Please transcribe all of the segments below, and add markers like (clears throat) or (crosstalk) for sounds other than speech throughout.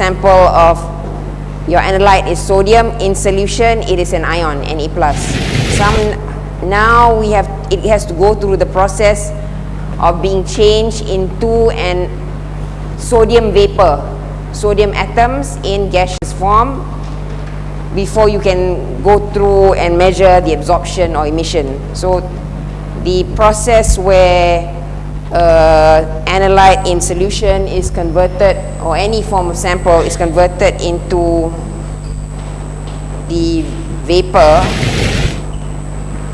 sample of your analyte is sodium. In solution, it is an ion, Na+. Some, now we have, it has to go through the process of being changed into an sodium vapor, sodium atoms in gaseous form before you can go through and measure the absorption or emission. So the process where uh, analyte in solution is converted or any form of sample is converted into the vapor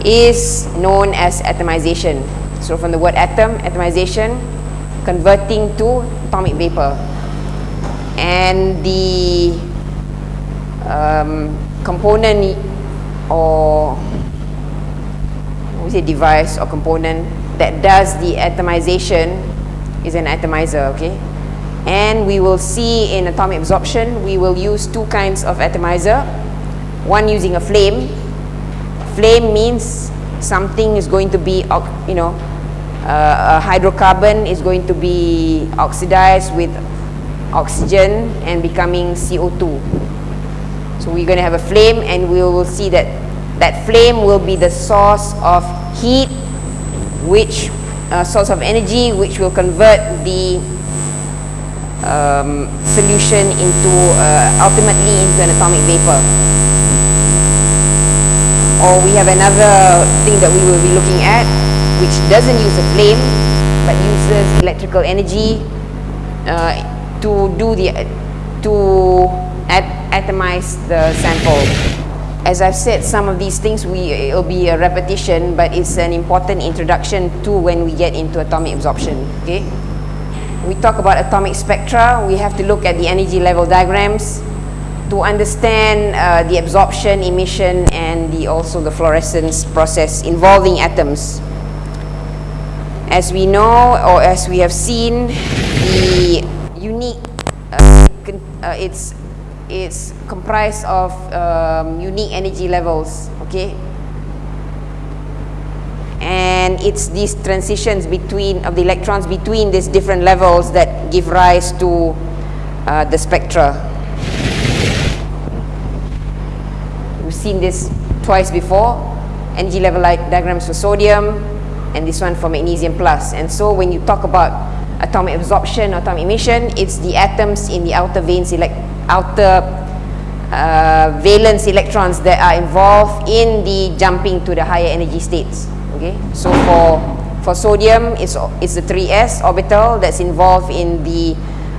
is known as atomization. So from the word atom, atomization, converting to atomic vapor. And the um, component or we say device or component that does the atomization is an atomizer, okay? And we will see in atomic absorption, we will use two kinds of atomizer. One using a flame. Flame means something is going to be, you know, uh, a hydrocarbon is going to be oxidized with oxygen and becoming CO2. So we're going to have a flame and we will see that that flame will be the source of heat which uh, source of energy which will convert the um, solution into uh, ultimately into an atomic vapor. Or we have another thing that we will be looking at which doesn't use a flame but uses electrical energy uh, to do the to at atomize the sample as I've said, some of these things we, it'll be a repetition, but it's an important introduction to when we get into atomic absorption, okay? We talk about atomic spectra, we have to look at the energy level diagrams to understand uh, the absorption, emission, and the, also the fluorescence process involving atoms. As we know, or as we have seen, the unique, uh, uh, it's it's comprised of um, unique energy levels okay? And it's these transitions between of the electrons between these different levels that give rise to uh, the spectra. We've seen this twice before. Energy level like diagrams for sodium and this one for magnesium plus. And so when you talk about atomic absorption atomic emission it's the atoms in the outer vanes elect outer uh, valence electrons that are involved in the jumping to the higher energy states. Okay, so for for sodium, it's it's the 3s orbital that's involved in the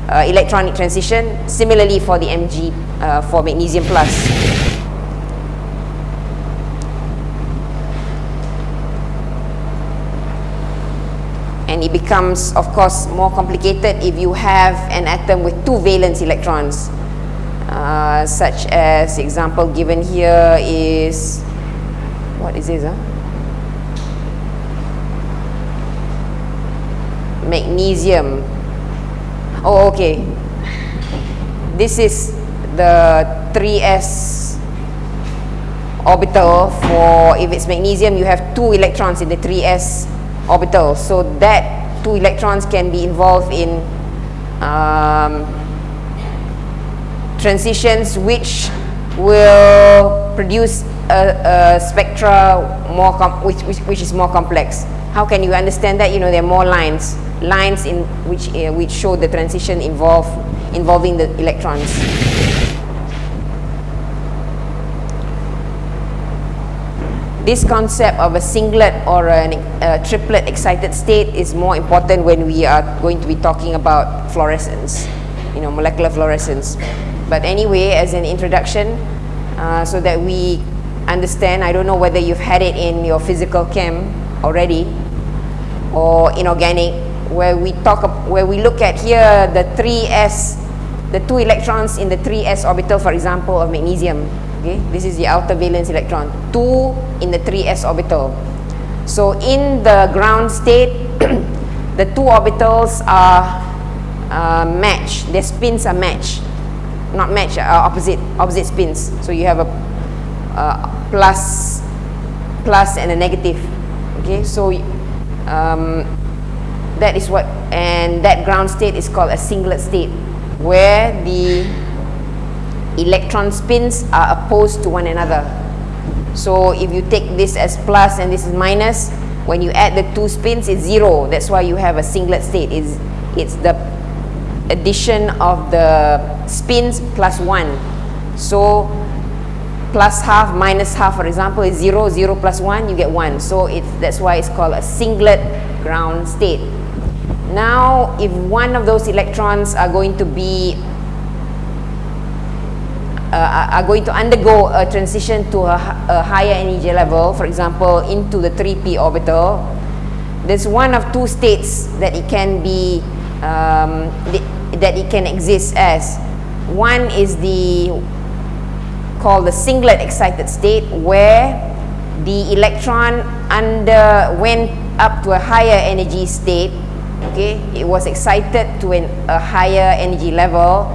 uh, electronic transition. Similarly, for the Mg uh, for magnesium plus. And it becomes, of course, more complicated if you have an atom with two valence electrons. Uh, such as example given here is what is this huh? magnesium. Oh okay. This is the 3s orbital for if it's magnesium you have two electrons in the 3s orbital. So that two electrons can be involved in um, transitions which will produce a, a spectra more which, which, which, is more complex. How can you understand that? You know, there are more lines, lines in which, uh, which show the transition involve, involving the electrons. This concept of a singlet or a, a triplet excited state is more important when we are going to be talking about fluorescence, you know, molecular fluorescence. But anyway, as an introduction, uh, so that we understand, I don't know whether you've had it in your physical chem already or inorganic, where we talk, where we look at here the 3s, the two electrons in the 3s orbital, for example, of magnesium. Okay, this is the outer valence electron, two in the 3s orbital. So in the ground state, (clears throat) the two orbitals are uh, matched, their spins are matched not match, uh, opposite, opposite spins. So you have a uh, plus, plus and a negative. Okay, so um, that is what, and that ground state is called a singlet state. where the electron spins are opposed to one another. So if you take this as plus and this is minus, when you add the two spins, it's zero. That's why you have a singlet state. It's, it's the addition of the spins plus one. So plus half minus half, for example, is zero. Zero plus one, you get one. So it's, that's why it's called a singlet ground state. Now, if one of those electrons are going to be uh, are going to undergo a transition to a, a, higher energy level, for example, into the 3p orbital, there's one of two states that it can be um, that it can exist as. One is the called the singlet excited state where the electron underwent up to a higher energy state okay it was excited to an, a higher energy level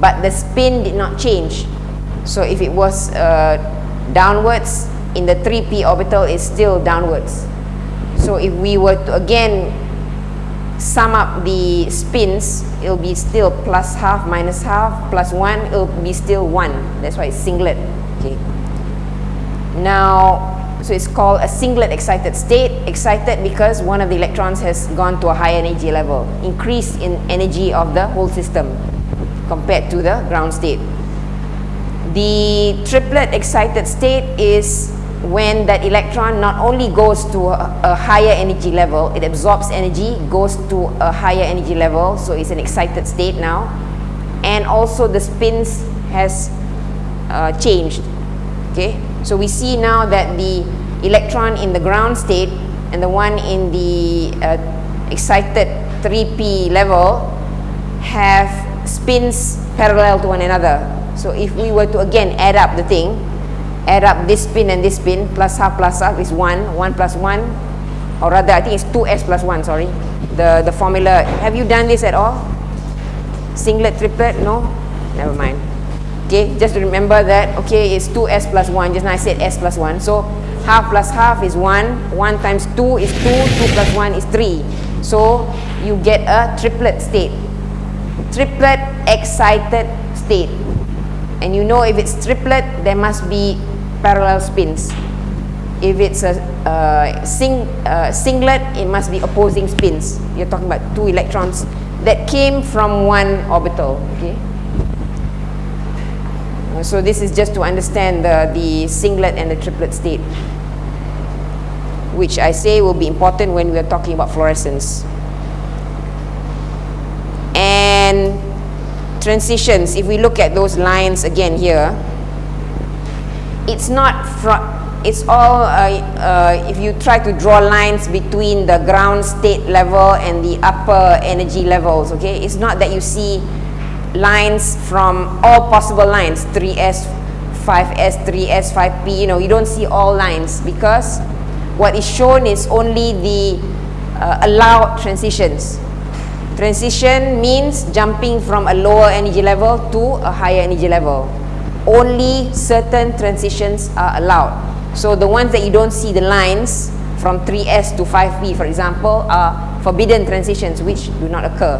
but the spin did not change so if it was uh, downwards in the 3p orbital it's still downwards so if we were to again sum up the spins it'll be still plus half minus half plus 1 it'll be still 1 that's why it's singlet. Okay. Now so it's called a singlet excited state, excited because one of the electrons has gone to a higher energy level, increase in energy of the whole system compared to the ground state. The triplet excited state is when that electron not only goes to a, a, higher energy level, it absorbs energy, goes to a higher energy level, so it's an excited state now, and also the spins has uh, changed, okay? So we see now that the electron in the ground state and the one in the uh, excited 3p level have spins parallel to one another. So if we were to again add up the thing, add up this spin and this spin, plus half plus half is 1, 1 plus 1, or rather I think it's 2s plus 1, sorry. The, the formula, have you done this at all? Singlet, triplet, no? Never mind. Okay, just remember that, okay, it's 2s plus 1. Just now I said s plus 1. So, half plus half is 1. 1 times 2 is 2. 2 plus 1 is 3. So, you get a triplet state. Triplet excited state. And you know if it's triplet, there must be parallel spins. If it's a uh, sing, uh, singlet, it must be opposing spins. You're talking about two electrons that came from one orbital. Okay. So this is just to understand the, the singlet and the triplet state, which I say will be important when we are talking about fluorescence. And transitions, if we look at those lines again here, it's not it's all uh, uh, if you try to draw lines between the ground state level and the upper energy levels okay? It's not that you see lines from all possible lines 3s 5s 3s 5p you know you don't see all lines because what is shown is only the uh, allowed transitions. Transition means jumping from a lower energy level to a higher energy level only certain transitions are allowed so the ones that you don't see the lines from 3s to 5p for example are forbidden transitions which do not occur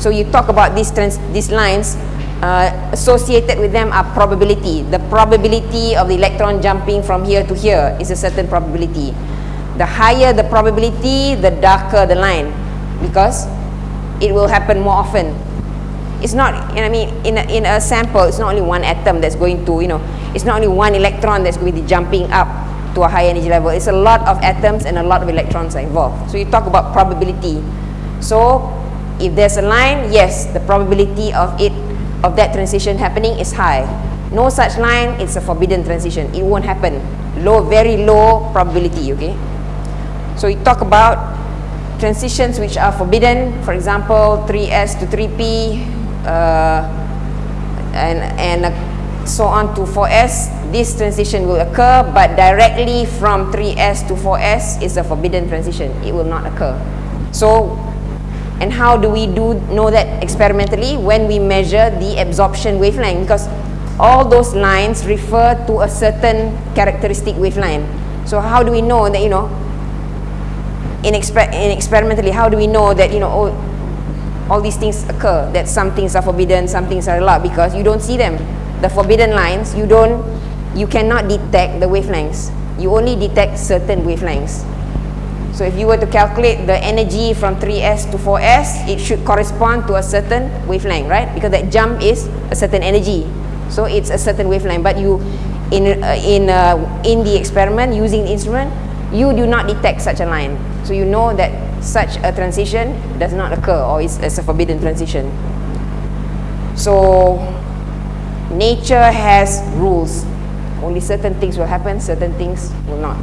so you talk about these, these lines, uh, associated with them are probability. The probability of the electron jumping from here to here is a certain probability. The higher the probability, the darker the line because it will happen more often. It's not, know, I mean, in a, in a sample, it's not only one atom that's going to, you know, it's not only one electron that's going to be jumping up to a high energy level. It's a lot of atoms and a lot of electrons are involved. So you talk about probability. So if there's a line, yes, the probability of it, of that transition happening is high. No such line, it's a forbidden transition. It won't happen. Low, very low probability, okay? So we talk about transitions which are forbidden, for example, 3s to 3p, uh, and, and uh, so on to 4s, this transition will occur, but directly from 3s to 4s is a forbidden transition. It will not occur. So and how do we do know that experimentally? When we measure the absorption wavelength because all those lines refer to a certain characteristic wavelength. So how do we know that, you know, in, exper in experimentally, how do we know that, you know, oh, all these things occur, that some things are forbidden, some things are allowed because you don't see them. The forbidden lines, you don't, you cannot detect the wavelengths. You only detect certain wavelengths. So if you were to calculate the energy from 3s to 4s, it should correspond to a certain wavelength, right? Because that jump is a certain energy. So it's a certain wavelength. But you, in, uh, in, uh, in the experiment, using the instrument, you do not detect such a line. So you know that such a transition does not occur or is, is a forbidden transition. So nature has rules. Only certain things will happen, certain things will not.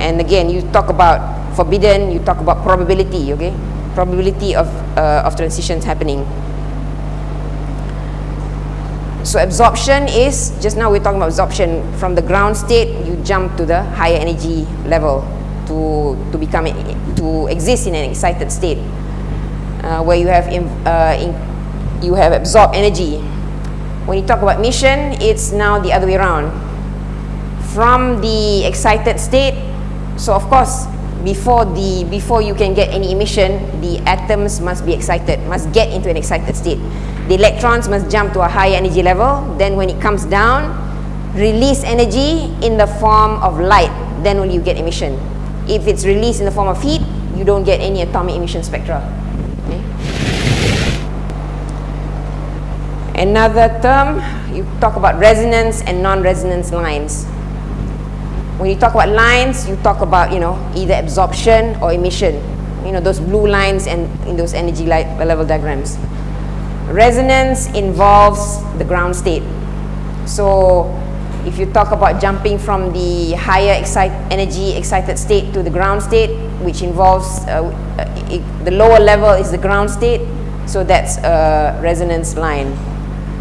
And again, you talk about forbidden, you talk about probability, okay? Probability of, uh, of transitions happening. So absorption is, just now we're talking about absorption, from the ground state, you jump to the higher energy level to, to become, to exist in an excited state, uh, where you have, in, uh, in, you have absorbed energy. When you talk about emission, it's now the other way around. From the excited state, so of course, before the before you can get any emission, the atoms must be excited, must get into an excited state. The electrons must jump to a higher energy level. Then when it comes down, release energy in the form of light. Then only you get emission. If it's released in the form of heat, you don't get any atomic emission spectra. Okay. Another term, you talk about resonance and non-resonance lines. When you talk about lines, you talk about, you know, either absorption or emission. You know, those blue lines and in those energy uh, level diagrams. Resonance involves the ground state. So if you talk about jumping from the higher excite energy excited state to the ground state, which involves uh, uh, it, the lower level is the ground state, so that's a resonance line.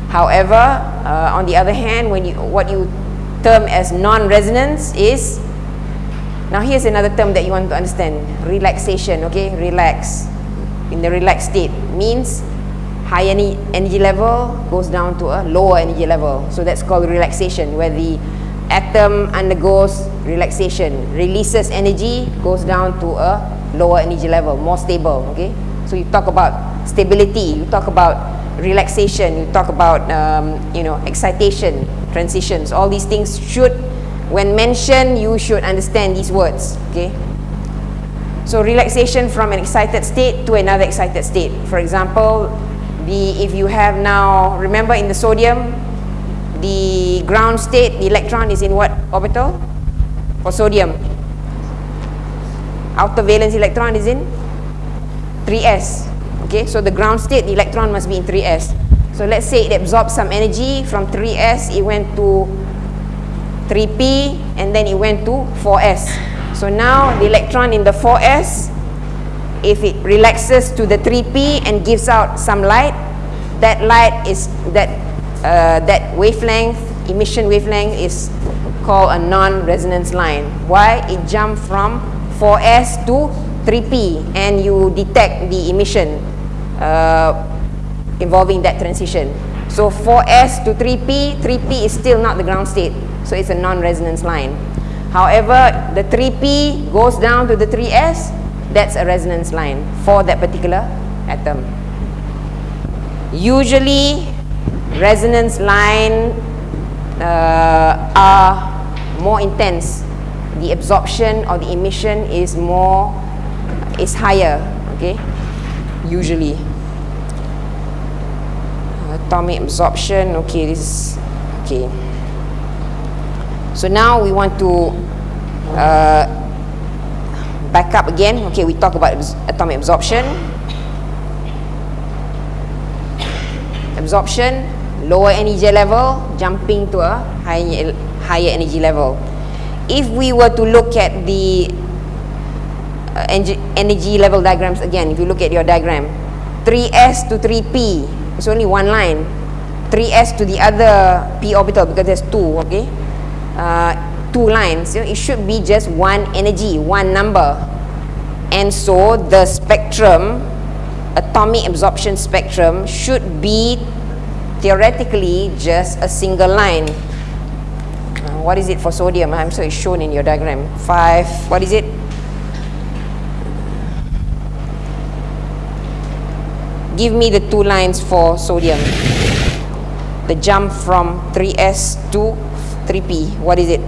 However, uh, on the other hand, when you what you term as non-resonance is now here's another term that you want to understand relaxation okay relax in the relaxed state means high energy level goes down to a lower energy level. So that's called relaxation, where the atom undergoes relaxation, releases energy, goes down to a lower energy level, more stable. Okay, so you talk about stability, you talk about relaxation, you talk about um, you know excitation, transitions. All these things should, when mentioned, you should understand these words. Okay. So relaxation from an excited state to another excited state. For example, the if you have now remember in the sodium the ground state the electron is in what orbital? For sodium. Outer valence electron is in 3s okay so the ground state the electron must be in 3s so let's say it absorbed some energy from 3s it went to 3p and then it went to 4s so now the electron in the 4s if it relaxes to the 3p and gives out some light that light is that uh, that wavelength emission wavelength is called a non-resonance line. Why? It jumped from 4s to 3p and you detect the emission uh, involving that transition. So 4s to 3p 3p is still not the ground state. So it's a non-resonance line. However the 3p goes down to the 3s that's a resonance line for that particular atom. Usually, resonance line uh, are more intense. The absorption or the emission is more, is higher, okay? Usually. Atomic absorption, okay, this is, okay. So now we want to uh, back up again. Okay, we talk about atomic absorption. Absorption, lower energy level, jumping to a higher, higher energy level. If we were to look at the uh, energy level diagrams again, if you look at your diagram, 3s to 3p, it's only one line. 3s to the other p orbital because there's two, okay? Uh, two lines, you know, it should be just one energy, one number. And so the spectrum, atomic absorption spectrum, should be theoretically just a single line. Uh, what is it for sodium? I'm sorry, it's shown in your diagram. Five, what is it? give me the two lines for sodium. The jump from 3s to 3p, what is it?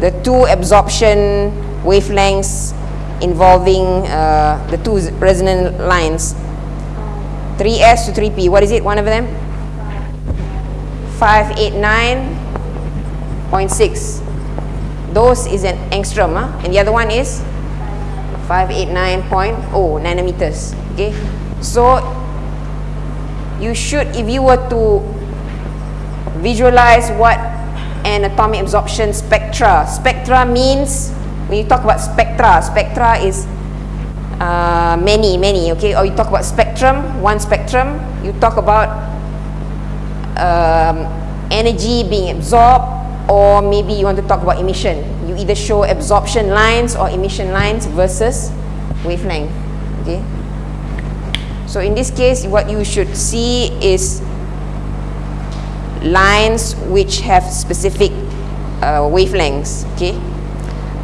The two absorption wavelengths involving uh, the two resonant lines. 3s to 3p what is it one of them? 589.6 those is an angstrom huh? and the other one is 589.0 nanometers okay? So you should if you were to visualize what an atomic absorption spectra spectra means when you talk about spectra, spectra is uh, many, many, okay? Or you talk about spectrum, one spectrum, you talk about um, energy being absorbed, or maybe you want to talk about emission. You either show absorption lines or emission lines versus wavelength, okay? So in this case, what you should see is lines which have specific uh, wavelengths, okay?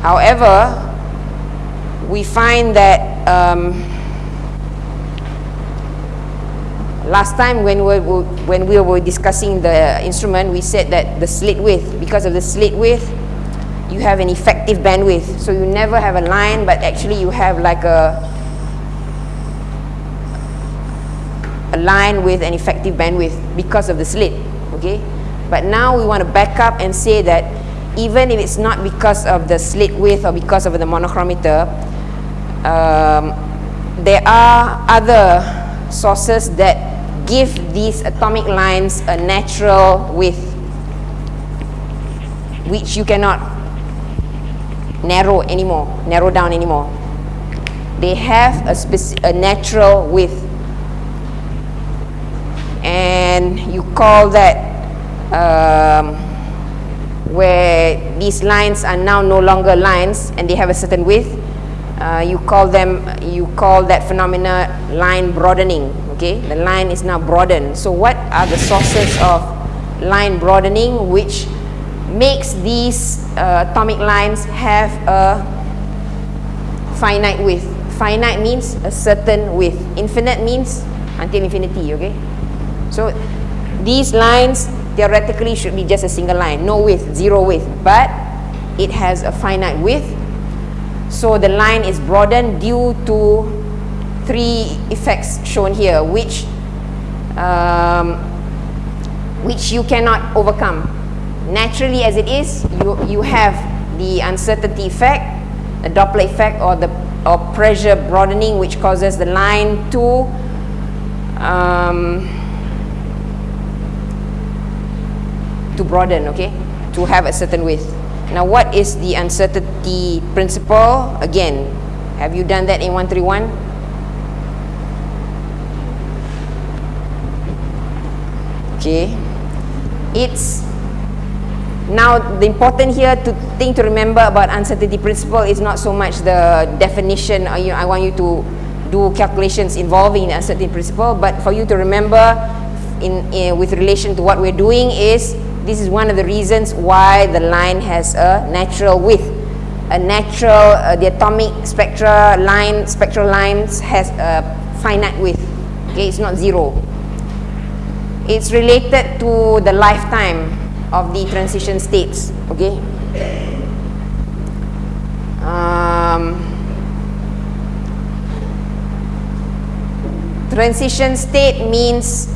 However, we find that um, last time when we, were, when we were discussing the instrument, we said that the slit width, because of the slit width, you have an effective bandwidth. So you never have a line, but actually you have like a, a line with an effective bandwidth because of the slit, okay? But now we want to back up and say that even if it's not because of the slit width or because of the monochromator, um, there are other sources that give these atomic lines a natural width which you cannot narrow anymore, narrow down anymore. They have a, a natural width and you call that um, where these lines are now no longer lines and they have a certain width uh, you call them you call that phenomena line broadening okay? The line is now broadened. So what are the sources of line broadening which makes these uh, atomic lines have a finite width? Finite means a certain width. Infinite means until infinity okay? So these lines theoretically should be just a single line, no width, zero width, but it has a finite width. So the line is broadened due to three effects shown here, which um, which you cannot overcome. Naturally as it is, you, you have the uncertainty effect, the Doppler effect or the or pressure broadening which causes the line to um, to broaden, okay, to have a certain width. Now, what is the uncertainty principle? Again, have you done that in 131? Okay, it's now the important here to thing to remember about uncertainty principle is not so much the definition. Or, you I want you to do calculations involving uncertainty principle, but for you to remember in, in with relation to what we're doing is this is one of the reasons why the line has a natural width. A natural, uh, the atomic spectra line, spectral lines has a finite width. Okay, it's not zero. It's related to the lifetime of the transition states. Okay. Um, transition state means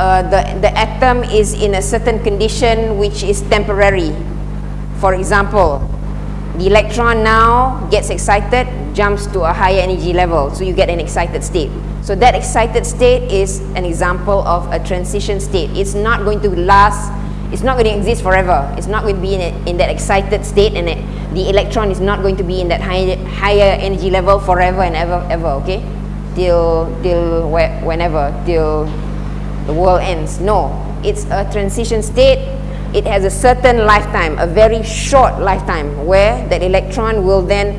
uh, the, the atom is in a certain condition which is temporary. For example, the electron now gets excited, jumps to a higher energy level, so you get an excited state. So that excited state is an example of a transition state. It's not going to last, it's not going to exist forever. It's not going to be in, in that excited state and it, the electron is not going to be in that high, higher energy level forever and ever, ever, okay? Till, till whenever, till the world ends. No, it's a transition state. It has a certain lifetime, a very short lifetime, where that electron will then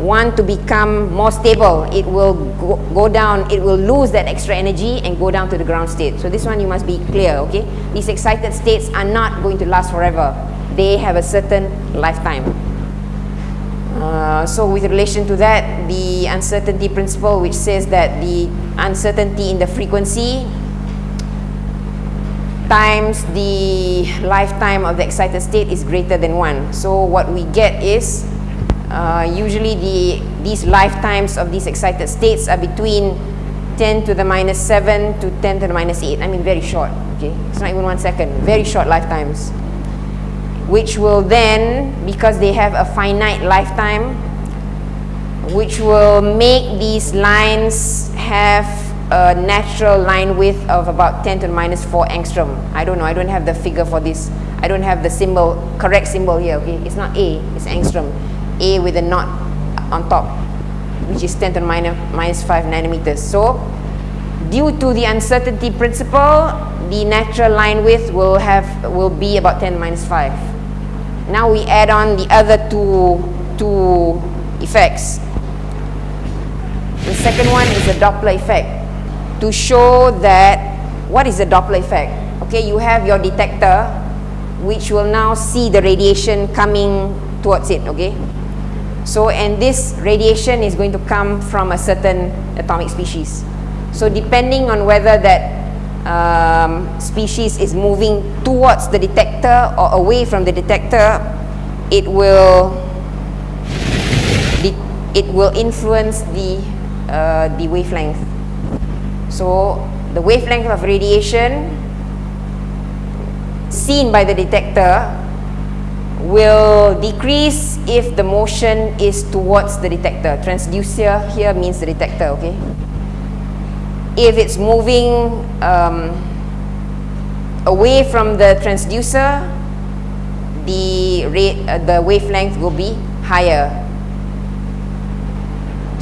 want to become more stable. It will go, go, down, it will lose that extra energy and go down to the ground state. So this one you must be clear, okay? These excited states are not going to last forever. They have a certain lifetime. Uh, so with relation to that, the uncertainty principle which says that the uncertainty in the frequency times the lifetime of the excited state is greater than 1. So what we get is uh, usually the, these lifetimes of these excited states are between 10 to the minus 7 to 10 to the minus 8. I mean very short, okay? It's not even one second, very short lifetimes. Which will then, because they have a finite lifetime, which will make these lines have a natural line width of about 10 to the minus 4 angstrom. I don't know, I don't have the figure for this. I don't have the symbol, correct symbol here, okay? It's not A, it's angstrom. A with a knot on top, which is 10 to the minus, minus 5 nanometers. So, due to the uncertainty principle, the natural line width will have will be about 10 minus 5. Now we add on the other two, two effects. The second one is the Doppler effect to show that what is the Doppler effect? Okay, you have your detector which will now see the radiation coming towards it, okay? So, and this radiation is going to come from a certain atomic species. So, depending on whether that um, species is moving towards the detector or away from the detector, it will it will influence the uh, the wavelength so the wavelength of radiation seen by the detector will decrease if the motion is towards the detector. Transducer here means the detector, okay? If it's moving um, away from the transducer, the rate, uh, the wavelength will be higher.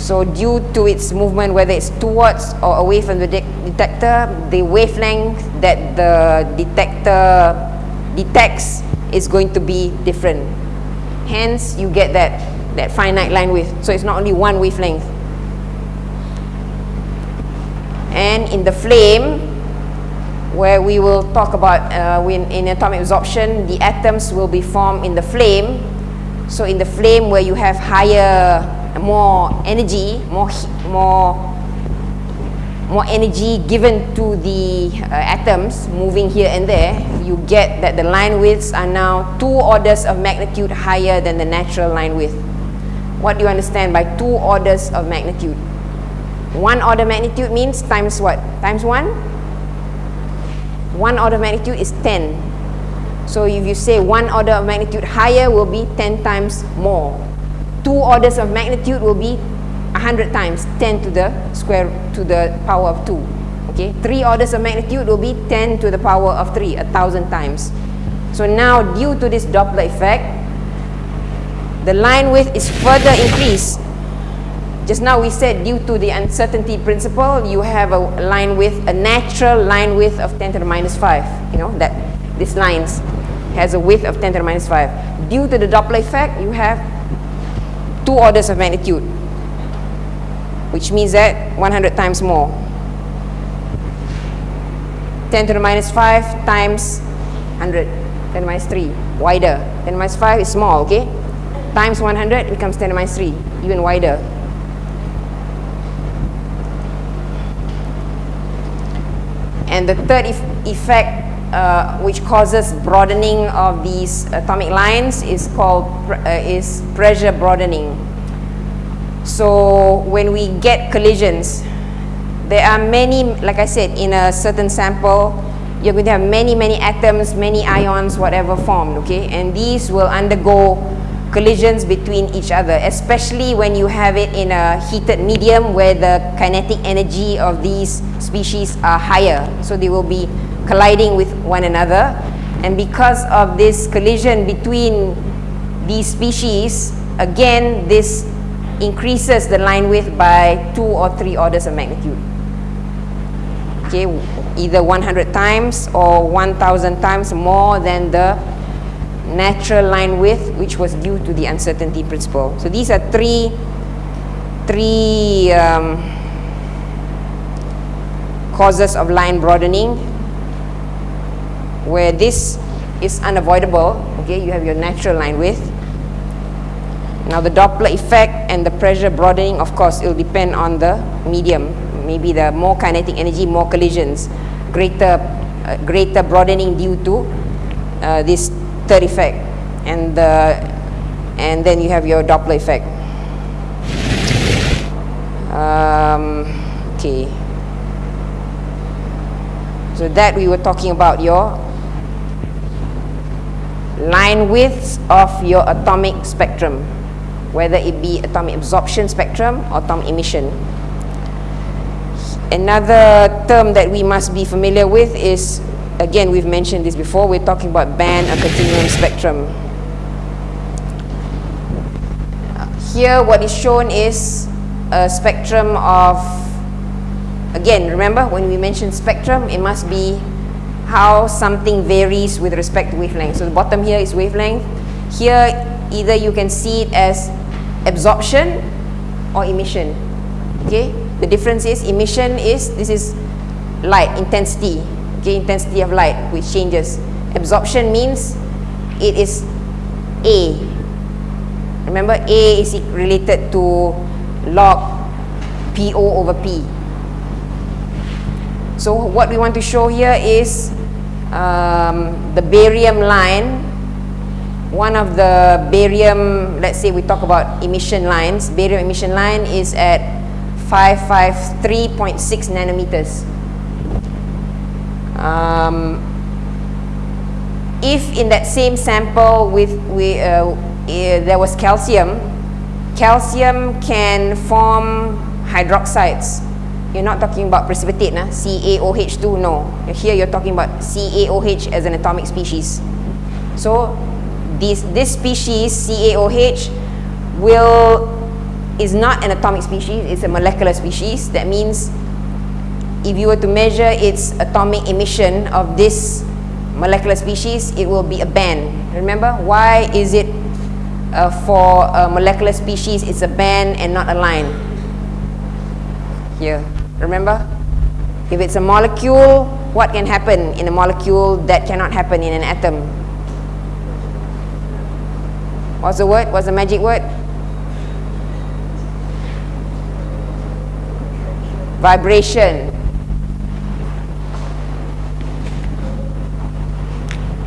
So due to its movement, whether it's towards or away from the de detector, the wavelength that the detector detects is going to be different. Hence, you get that, that finite line width. So it's not only one wavelength. And in the flame, where we will talk about uh, when in atomic absorption, the atoms will be formed in the flame. So in the flame where you have higher more energy, more more more energy given to the uh, atoms moving here and there, you get that the line widths are now two orders of magnitude higher than the natural line width. What do you understand by two orders of magnitude? One order magnitude means times what? Times one? One order of magnitude is 10. So if you say one order of magnitude higher will be 10 times more two orders of magnitude will be 100 times 10 to the square to the power of 2 okay? Three orders of magnitude will be 10 to the power of 3 a thousand times. So now due to this Doppler effect the line width is further increased. Just now we said due to the uncertainty principle you have a line width a natural line width of 10 to the minus 5 you know that this lines has a width of 10 to the minus 5 due to the Doppler effect you have two orders of magnitude, which means that 100 times more. 10 to the minus 5 times 100, 10 to the minus 3, wider. 10 to the minus 5 is small, okay? Times 100 becomes 10 to the minus 3, even wider. And the third effect uh, which causes broadening of these atomic lines is called uh, is pressure broadening. So when we get collisions, there are many, like I said, in a certain sample, you're going to have many, many atoms, many ions, whatever formed, okay? And these will undergo collisions between each other, especially when you have it in a heated medium where the kinetic energy of these species are higher. So they will be colliding with one another. And because of this collision between these species again this increases the line width by two or three orders of magnitude. Okay either 100 times or 1000 times more than the natural line width which was due to the uncertainty principle. So these are three three um, causes of line broadening where this is unavoidable okay you have your natural line width Now the Doppler effect and the pressure broadening, of course, it will depend on the medium. Maybe the more kinetic energy, more collisions, greater, uh, greater broadening due to uh, this third effect, and the, and then you have your Doppler effect. Um, okay. So that we were talking about your line widths of your atomic spectrum, whether it be atomic absorption spectrum or atomic emission. Another term that we must be familiar with is, again, we've mentioned this before, we're talking about band and continuum spectrum. Here, what is shown is a spectrum of, again, remember when we mention spectrum, it must be how something varies with respect to wavelength. So the bottom here is wavelength. Here, either you can see it as absorption or emission. Okay, the difference is emission is, this is light, intensity, okay, intensity of light, which changes. Absorption means it is A. Remember, A is related to log PO over P. So what we want to show here is um, the barium line. One of the barium, let's say we talk about emission lines, barium emission line is at 553.6 nanometers. Um, if in that same sample with, we, uh, uh, there was calcium, calcium can form hydroxides. You're not talking about precipitate, nah? CaOH2, no. Here you're talking about CaOH as an atomic species. So this, this species, CaOH, will, is not an atomic species, it's a molecular species. That means if you were to measure its atomic emission of this molecular species, it will be a band. Remember, why is it uh, for a molecular species, it's a band and not a line. Here, remember? If it's a molecule, what can happen in a molecule that cannot happen in an atom? What's the word? What's the magic word? Vibration.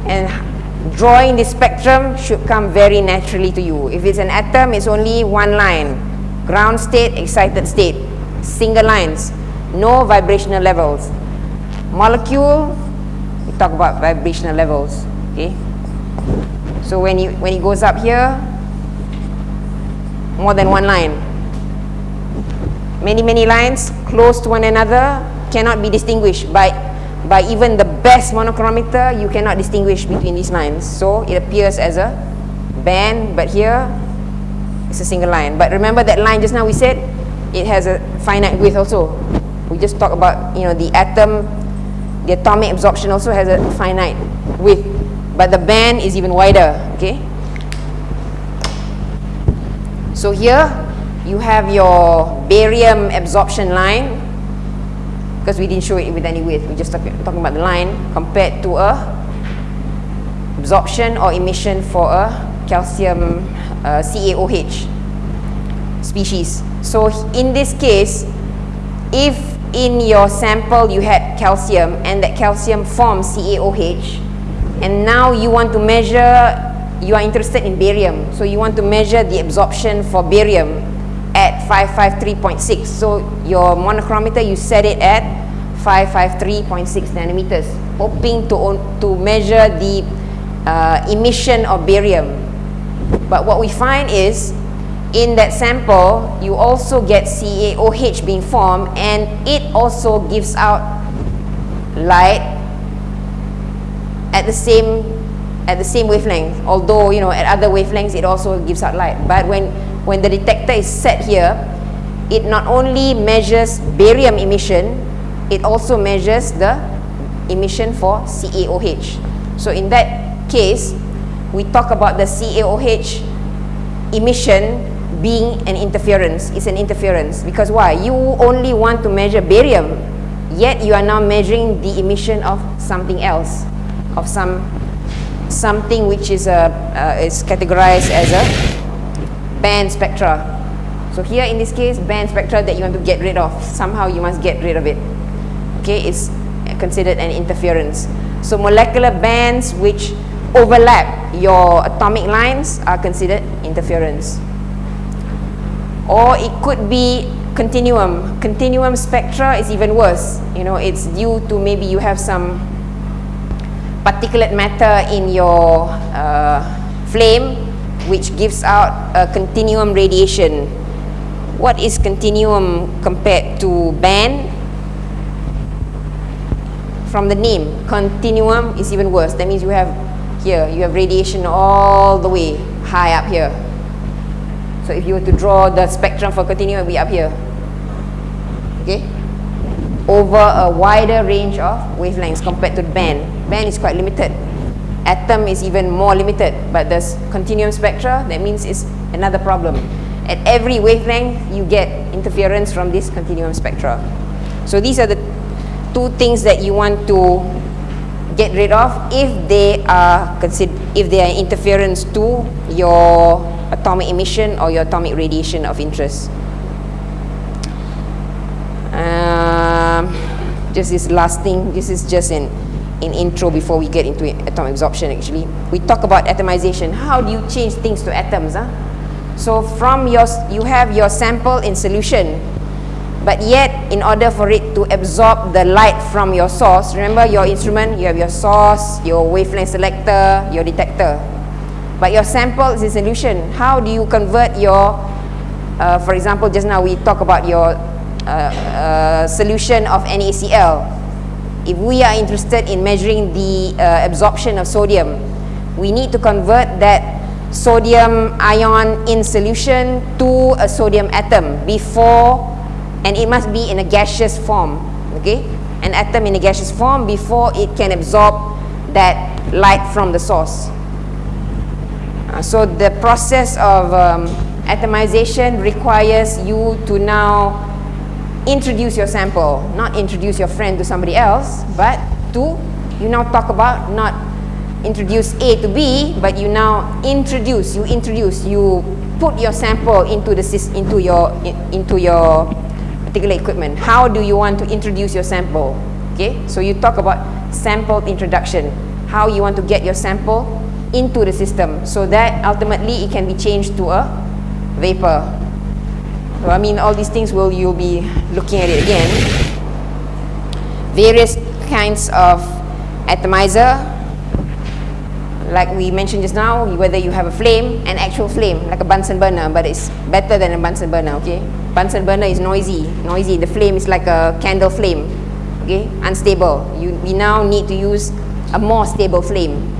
And drawing the spectrum should come very naturally to you. If it's an atom, it's only one line. Ground state, excited state. Single lines. No vibrational levels. Molecule, we talk about vibrational levels. Okay. So when you when it goes up here, more than one line. Many, many lines close to one another cannot be distinguished by by even the best monochromator, you cannot distinguish between these lines. So it appears as a band, but here it's a single line. But remember that line just now we said it has a finite width also. We just talked about you know the atom, the atomic absorption also has a finite width, but the band is even wider. Okay. So here you have your barium absorption line because we didn't show it with any width. We just talk, talking about the line compared to a absorption or emission for a calcium uh, CaOH species. So in this case, if in your sample you had calcium and that calcium forms CaOH and now you want to measure, you are interested in barium. So you want to measure the absorption for barium at 553.6. So your monochromator, you set it at 553.6 nanometers, hoping to, to measure the uh, emission of barium. But what we find is, in that sample, you also get CaOH being formed and it also gives out light at the same at the same wavelength although you know at other wavelengths it also gives out light but when when the detector is set here, it not only measures barium emission, it also measures the emission for CaOH. So in that case, we talk about the CaOH emission being an interference. is an interference because why? You only want to measure barium, yet you are now measuring the emission of something else, of some something which is a uh, is categorized as a band spectra. So here in this case, band spectra that you want to get rid of, somehow you must get rid of it. Okay, it's considered an interference. So molecular bands which overlap your atomic lines are considered interference. Or it could be continuum. Continuum spectra is even worse. You know, it's due to maybe you have some particulate matter in your uh, flame which gives out a continuum radiation. What is continuum compared to band? From the name, continuum is even worse. That means you have here, you have radiation all the way high up here. So if you were to draw the spectrum for continuum, be up here. Okay? Over a wider range of wavelengths compared to band. Band is quite limited. Atom is even more limited, but the continuum spectra, that means it's another problem. At every wavelength, you get interference from this continuum spectra. So these are the two things that you want to get rid of if they are if they are interference to your atomic emission or your atomic radiation of interest. Um, just this last thing, this is just an, an intro before we get into atomic absorption actually. We talk about atomization. How do you change things to atoms? Huh? So from your, you have your sample in solution, but yet in order for it to absorb the light from your source, remember your instrument, you have your source, your wavelength selector, your detector but your sample is a solution. How do you convert your, uh, for example, just now we talk about your uh, uh, solution of NaCl. If we are interested in measuring the uh, absorption of sodium, we need to convert that sodium ion in solution to a sodium atom before, and it must be in a gaseous form, okay? An atom in a gaseous form before it can absorb that light from the source. Uh, so the process of um, atomization requires you to now introduce your sample, not introduce your friend to somebody else, but to, you now talk about not introduce A to B, but you now introduce, you introduce, you put your sample into the into your into your particular equipment. How do you want to introduce your sample? Okay, so you talk about sample introduction. How you want to get your sample into the system so that ultimately it can be changed to a vapor. So I mean all these things will you'll be looking at it again. Various kinds of atomizer like we mentioned just now, whether you have a flame, an actual flame, like a Bunsen burner, but it's better than a Bunsen burner, okay? Bunsen burner is noisy, noisy. The flame is like a candle flame, okay? Unstable. You, we now need to use a more stable flame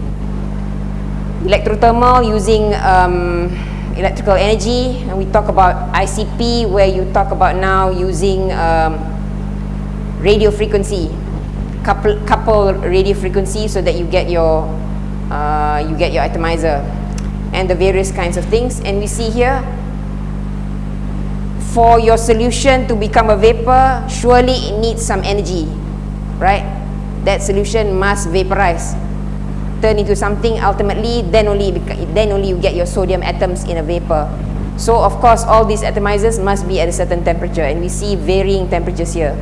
electrothermal using um, electrical energy. And we talk about ICP where you talk about now using um, radio frequency. Couple, couple radio frequency so that you get your uh, you get your atomizer and the various kinds of things. And we see here for your solution to become a vapor surely it needs some energy right? That solution must vaporize turn into something ultimately then only then only you get your sodium atoms in a vapor. So of course all these atomizers must be at a certain temperature and we see varying temperatures here.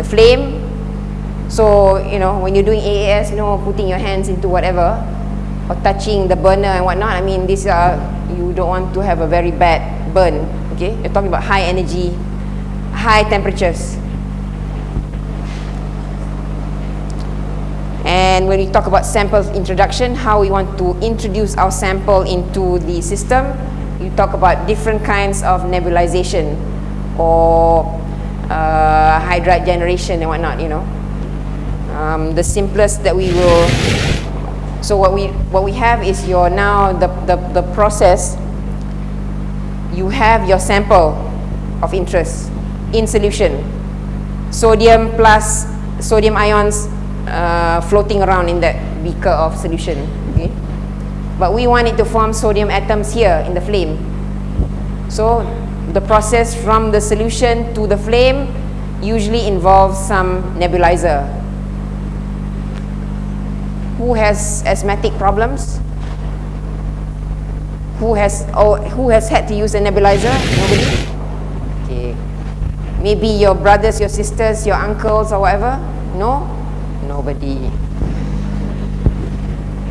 The flame so you know when you're doing AAS you know putting your hands into whatever or touching the burner and whatnot I mean these are you don't want to have a very bad burn okay? You're talking about high energy high temperatures And when we talk about sample introduction, how we want to introduce our sample into the system, you talk about different kinds of nebulization or uh, hydride generation and whatnot, you know. Um, the simplest that we will, so what we, what we have is your now, the, the, the process, you have your sample of interest in solution. Sodium plus sodium ions uh, floating around in that beaker of solution okay but we want it to form sodium atoms here in the flame so the process from the solution to the flame usually involves some nebulizer who has asthmatic problems Who has or who has had to use a nebulizer? Nobody. Okay. Maybe your brothers, your sisters, your uncles, or whatever. No, nobody.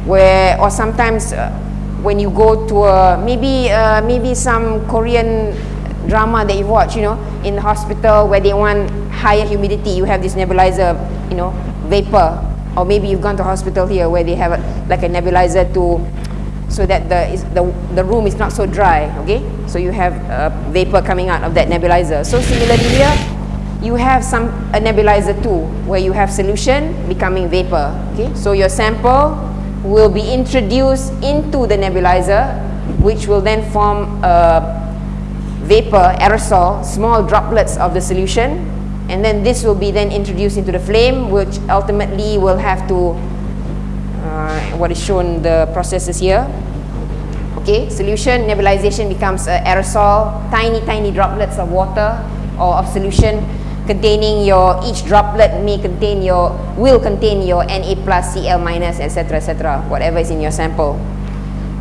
Where or sometimes uh, when you go to a maybe uh, maybe some Korean drama that you watch, you know, in the hospital where they want higher humidity, you have this nebulizer, you know, vapor. Or maybe you've gone to hospital here where they have a, like a nebulizer to so that the, is, the, the room is not so dry, okay? So you have uh, vapor coming out of that nebulizer. So similarly here, you have some a nebulizer too, where you have solution becoming vapor, okay? So your sample will be introduced into the nebulizer, which will then form a vapor, aerosol, small droplets of the solution, and then this will be then introduced into the flame, which ultimately will have to uh, what is shown the processes here okay solution nebulization becomes aerosol tiny tiny droplets of water or of solution containing your each droplet may contain your will contain your Na plus Cl minus etc etc whatever is in your sample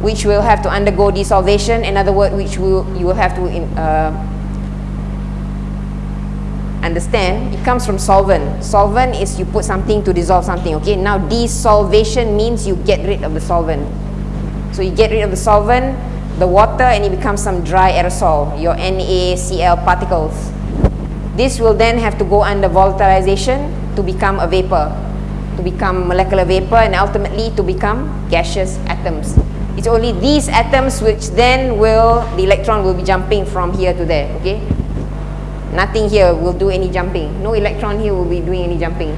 which will have to undergo desolvation in other words which will you will have to in, uh, understand it comes from solvent. Solvent is you put something to dissolve something okay? Now desolvation means you get rid of the solvent. So you get rid of the solvent the water and it becomes some dry aerosol your NaCl particles this will then have to go under volatilization to become a vapor to become molecular vapor and ultimately to become gaseous atoms. It's only these atoms which then will the electron will be jumping from here to there okay? Nothing here will do any jumping. No electron here will be doing any jumping.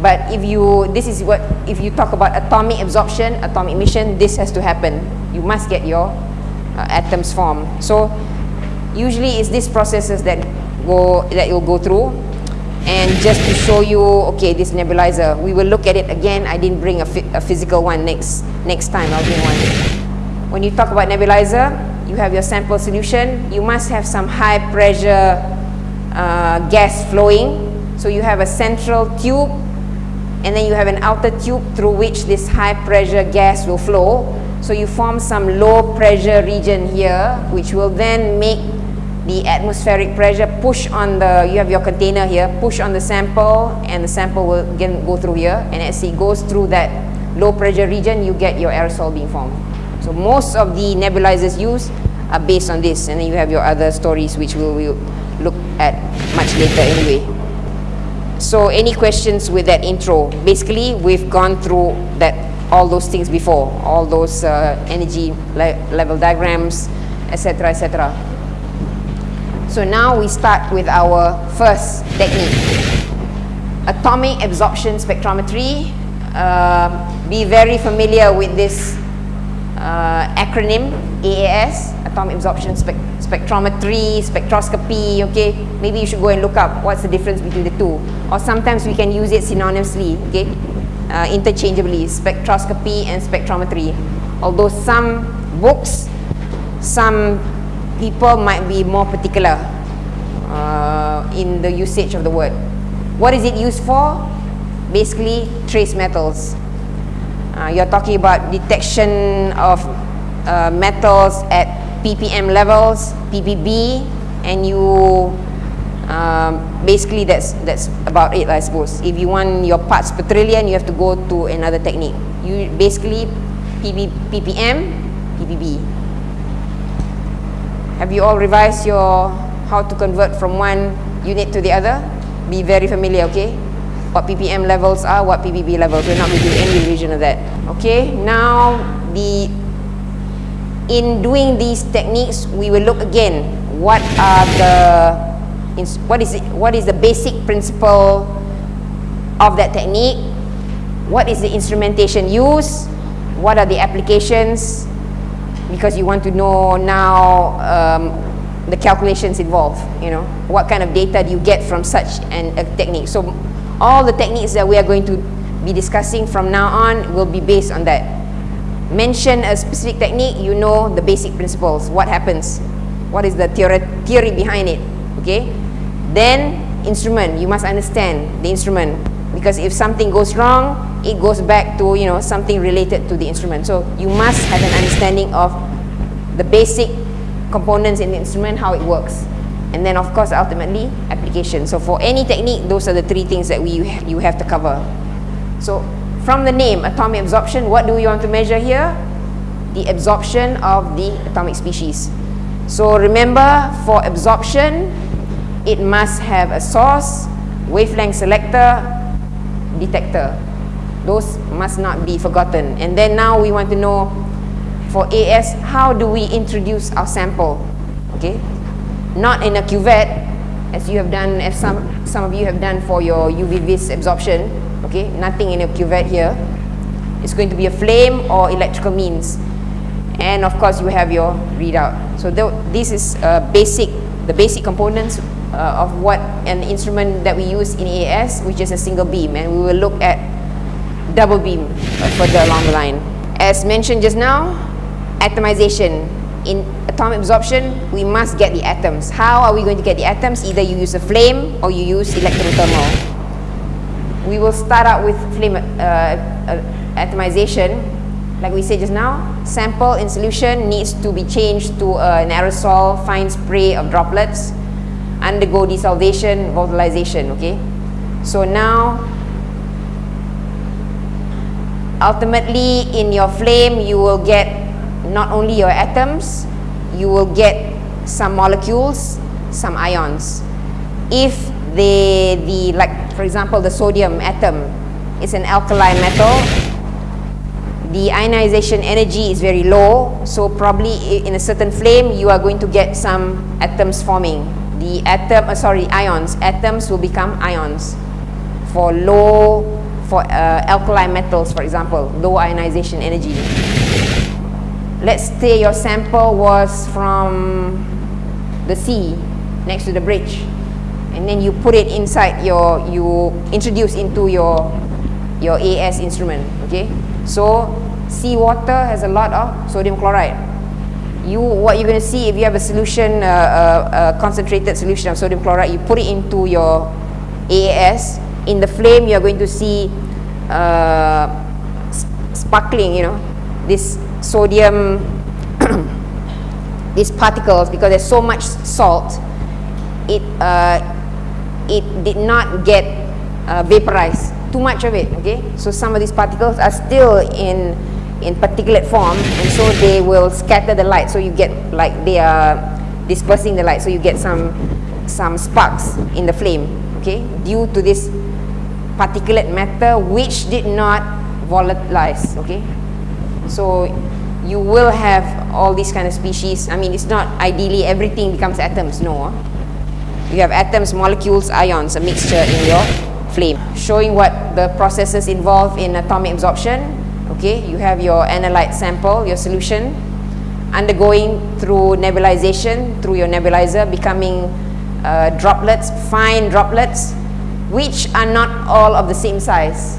But if you this is what if you talk about atomic absorption atomic emission this has to happen. You must get your uh, atoms formed. So usually it's these processes that go that you'll go through. And just to show you okay this nebulizer we will look at it again. I didn't bring a, a physical one next next time. I'll bring one. When you talk about nebulizer you have your sample solution, you must have some high pressure uh, gas flowing. So you have a central tube and then you have an outer tube through which this high pressure gas will flow. So you form some low pressure region here which will then make the atmospheric pressure push on the, you have your container here, push on the sample and the sample will again go through here and as it goes through that low pressure region you get your aerosol being formed. So most of the nebulizers used are based on this and then you have your other stories which we will look at much later anyway. So any questions with that intro? Basically, we've gone through that all those things before, all those uh, energy le level diagrams, etc., etc. So now we start with our first technique, atomic absorption spectrometry. Uh, be very familiar with this uh, acronym AAS, atomic absorption spec spectrometry, spectroscopy, okay? Maybe you should go and look up what's the difference between the two. Or sometimes we can use it synonymously, okay? Uh, interchangeably, spectroscopy and spectrometry. Although some books, some people might be more particular uh, in the usage of the word. What is it used for? Basically, trace metals. Uh, you're talking about detection of uh, metals at ppm levels, ppb, and you um, basically that's that's about it I suppose. If you want your parts per trillion, you have to go to another technique. You basically PB, ppm, ppb. Have you all revised your how to convert from one unit to the other? Be very familiar, okay? what ppm levels are, what ppb levels. We're not going to do any revision of that. Okay, now the in doing these techniques, we will look again what are the what is it, what is the basic principle of that technique, what is the instrumentation used, what are the applications, because you want to know now um, the calculations involved. You know what kind of data do you get from such an, a technique. So all the techniques that we are going to be discussing from now on will be based on that. Mention a specific technique, you know the basic principles, what happens, what is the theory, theory behind it, okay? Then, instrument, you must understand the instrument. Because if something goes wrong, it goes back to you know something related to the instrument. So you must have an understanding of the basic components in the instrument, how it works. And then of course ultimately application. So for any technique, those are the three things that we you have to cover. So from the name atomic absorption, what do we want to measure here? The absorption of the atomic species. So remember for absorption, it must have a source, wavelength selector, detector. Those must not be forgotten. And then now we want to know for AS, how do we introduce our sample? Okay, not in a cuvette, as you have done, as some, some of you have done for your UV vis absorption. Okay, nothing in a cuvette here. It's going to be a flame or electrical means. And of course, you have your readout. So this is uh, basic, the basic components uh, of what an instrument that we use in AS, which is a single beam, and we will look at double beam further along the line. As mentioned just now, atomization. In atomic absorption, we must get the atoms. How are we going to get the atoms? Either you use a flame or you use electrothermal. We will start out with flame uh, uh, atomization. Like we said just now, sample in solution needs to be changed to uh, an aerosol fine spray of droplets undergo desolvation, volatilization, okay? So now, ultimately in your flame, you will get not only your atoms, you will get some molecules, some ions. If they, the, like for example, the sodium atom is an alkali metal, the ionization energy is very low, so probably in a certain flame, you are going to get some atoms forming the atom, uh, sorry, ions, atoms will become ions for low, for uh, alkali metals, for example, low ionization energy. Let's say your sample was from the sea, next to the bridge, and then you put it inside your, you introduce into your, your AS instrument, okay? So, seawater has a lot of sodium chloride you what you're going to see if you have a solution, uh, uh, concentrated solution of sodium chloride, you put it into your AAS. In the flame, you're going to see uh, sparkling, you know, this sodium, (clears throat) these particles, because there's so much salt, it, uh, it did not get uh, vaporized, too much of it, okay? So some of these particles are still in in particulate form and so they will scatter the light so you get like they are dispersing the light so you get some some sparks in the flame okay? Due to this particulate matter which did not volatilize okay? So you will have all these kind of species i mean it's not ideally everything becomes atoms no you have atoms molecules ions a mixture in your flame showing what the processes involved in atomic absorption okay you have your analyte sample your solution undergoing through nebulization through your nebulizer becoming uh, droplets fine droplets which are not all of the same size.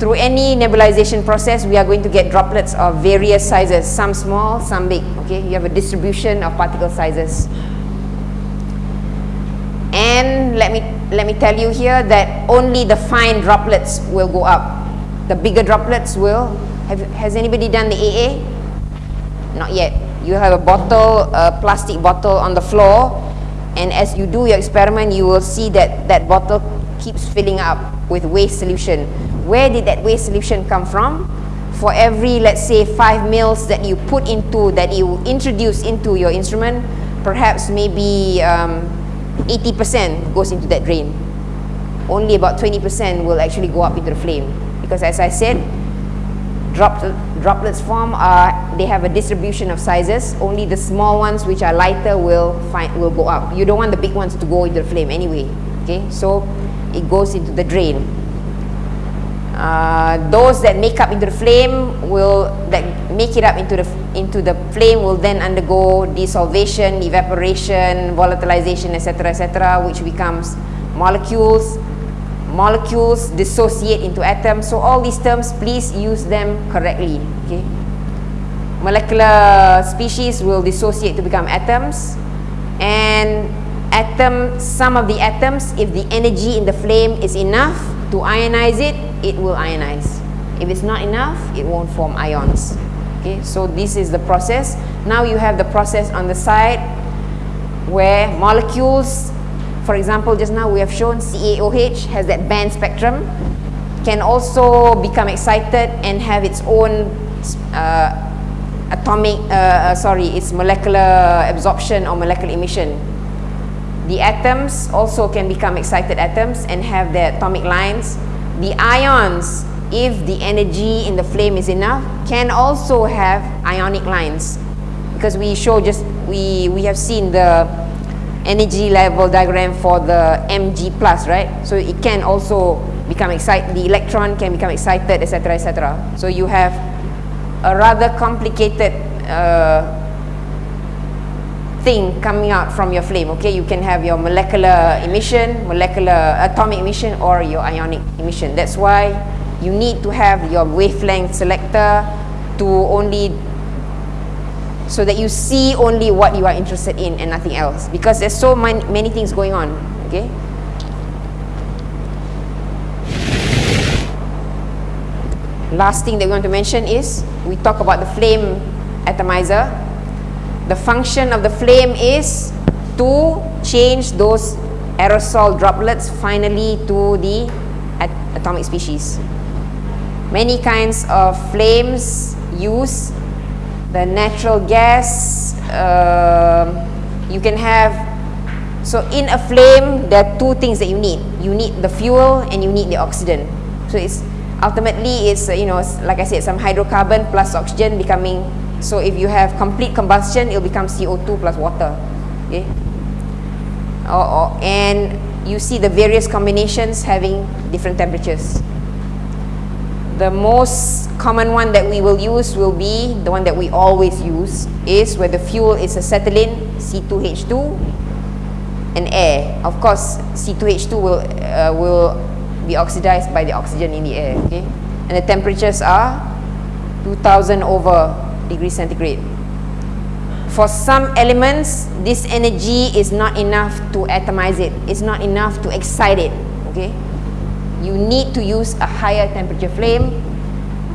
Through any nebulization process we are going to get droplets of various sizes some small some big okay? You have a distribution of particle sizes. And let me let me tell you here that only the fine droplets will go up the bigger droplets will. Have has anybody done the AA not yet. You have a bottle a plastic bottle on the floor and as you do your experiment you will see that that bottle keeps filling up with waste solution. Where did that waste solution come from? For every let's say 5 mils that you put into that you introduce into your instrument perhaps maybe 80% um, goes into that drain. Only about 20% will actually go up into the flame because as I said drop, droplets form they have a distribution of sizes. Only the small ones which are lighter will find will go up. You don't want the big ones to go into the flame anyway okay? So it goes into the drain. Uh, those that make up into the flame will that make it up into the into the flame will then undergo desolvation evaporation volatilization etc etc which becomes molecules molecules dissociate into atoms. So all these terms, please use them correctly. Okay. Molecular species will dissociate to become atoms and atom, some of the atoms, if the energy in the flame is enough to ionize it, it will ionize. If it's not enough, it won't form ions. Okay, so this is the process. Now you have the process on the side where molecules, for example, just now we have shown CaOH has that band spectrum, can also become excited and have its own uh, atomic, uh, uh, sorry, its molecular absorption or molecular emission. The atoms also can become excited atoms and have their atomic lines. The ions, if the energy in the flame is enough, can also have ionic lines. Because we show just, we, we have seen the energy level diagram for the Mg plus, right? So it can also become excited, the electron can become excited, etc., etc. So you have a rather complicated uh, thing coming out from your flame, okay? You can have your molecular emission, molecular atomic emission, or your ionic emission. That's why you need to have your wavelength selector to only so that you see only what you are interested in and nothing else. Because there's so many, many things going on okay? Last thing that we want to mention is we talk about the flame atomizer. The function of the flame is to change those aerosol droplets finally to the at atomic species. Many kinds of flames use the natural gas uh, you can have so in a flame there are two things that you need. You need the fuel and you need the oxygen. So it's ultimately it's you know like I said some hydrocarbon plus oxygen becoming so if you have complete combustion it'll become CO2 plus water okay? Or, or, and you see the various combinations having different temperatures the most common one that we will use will be the one that we always use is where the fuel is acetylene C2H2 and air. Of course C2H2 will uh, will be oxidized by the oxygen in the air okay? And the temperatures are 2000 over degrees centigrade. For some elements this energy is not enough to atomize it. It's not enough to excite it okay you need to use a higher temperature flame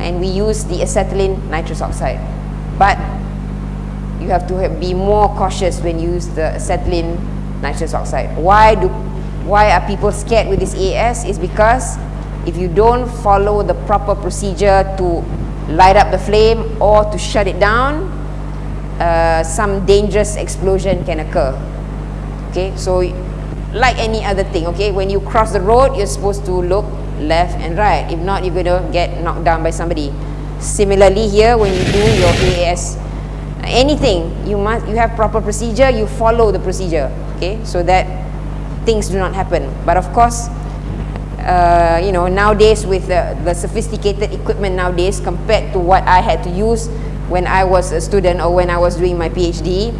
and we use the acetylene nitrous oxide. But you have to be more cautious when you use the acetylene nitrous oxide. Why do why are people scared with this AS is because if you don't follow the proper procedure to light up the flame or to shut it down, uh, some dangerous explosion can occur. Okay, so like any other thing, okay, when you cross the road, you're supposed to look left and right. If not, you're going to get knocked down by somebody. Similarly here, when you do your AS, anything, you must you have proper procedure, you follow the procedure, okay, so that things do not happen. But of course, uh, you know, nowadays with the, the sophisticated equipment nowadays compared to what I had to use when I was a student or when I was doing my PhD,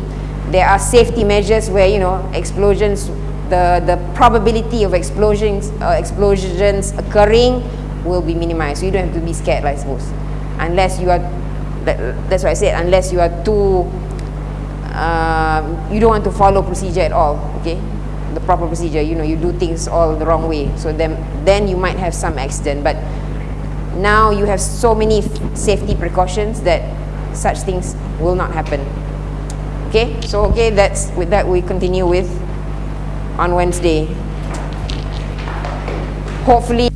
there are safety measures where, you know, explosions, the, the probability of explosions, uh, explosions occurring will be minimized. So you don't have to be scared, I suppose. Unless you are, that's what I said, unless you are too, uh, you don't want to follow procedure at all, okay? the proper procedure you know you do things all the wrong way so then then you might have some accident but now you have so many safety precautions that such things will not happen okay so okay that's with that we continue with on Wednesday. Hopefully